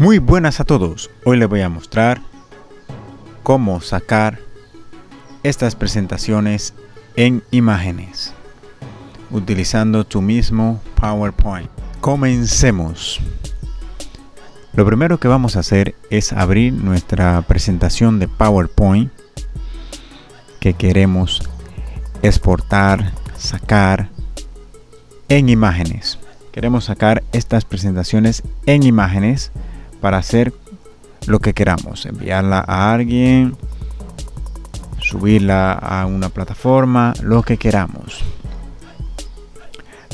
Muy buenas a todos, hoy les voy a mostrar cómo sacar estas presentaciones en imágenes utilizando tu mismo PowerPoint. Comencemos. Lo primero que vamos a hacer es abrir nuestra presentación de PowerPoint que queremos exportar, sacar en imágenes. Queremos sacar estas presentaciones en imágenes para hacer lo que queramos, enviarla a alguien, subirla a una plataforma, lo que queramos.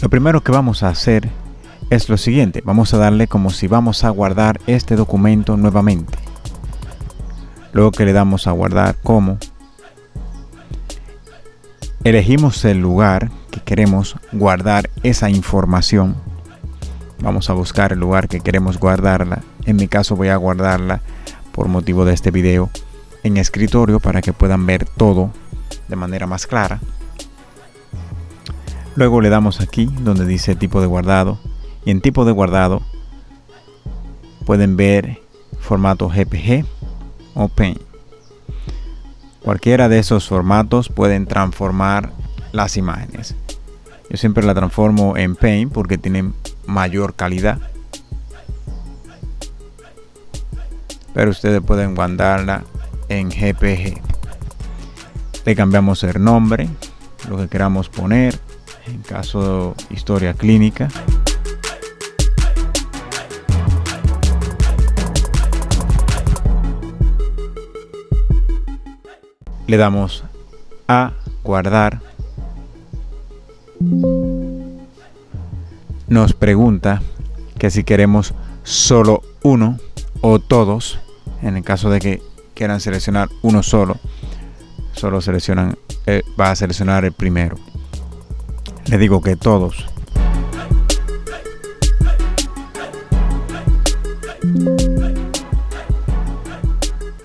Lo primero que vamos a hacer es lo siguiente, vamos a darle como si vamos a guardar este documento nuevamente. Luego que le damos a guardar como, elegimos el lugar que queremos guardar esa información. Vamos a buscar el lugar que queremos guardarla en mi caso voy a guardarla por motivo de este video en escritorio para que puedan ver todo de manera más clara. Luego le damos aquí donde dice tipo de guardado y en tipo de guardado pueden ver formato GPG o PAIN. Cualquiera de esos formatos pueden transformar las imágenes. Yo siempre la transformo en Paint porque tienen mayor calidad. Pero ustedes pueden guardarla en GPG le cambiamos el nombre lo que queramos poner en caso de historia clínica. Le damos a guardar nos pregunta que si queremos solo uno o todos en el caso de que quieran seleccionar uno solo solo seleccionan eh, va a seleccionar el primero. Le digo que todos.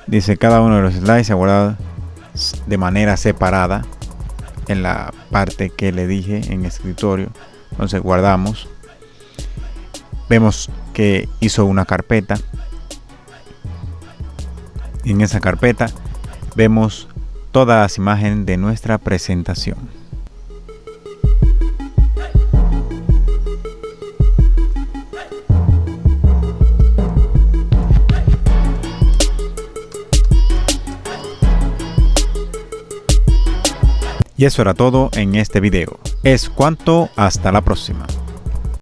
Dice cada uno de los slides se ha guardado de manera separada en la parte que le dije en escritorio entonces guardamos vemos que hizo una carpeta en esa carpeta vemos todas las imágenes de nuestra presentación. Y eso era todo en este video. Es cuanto, hasta la próxima.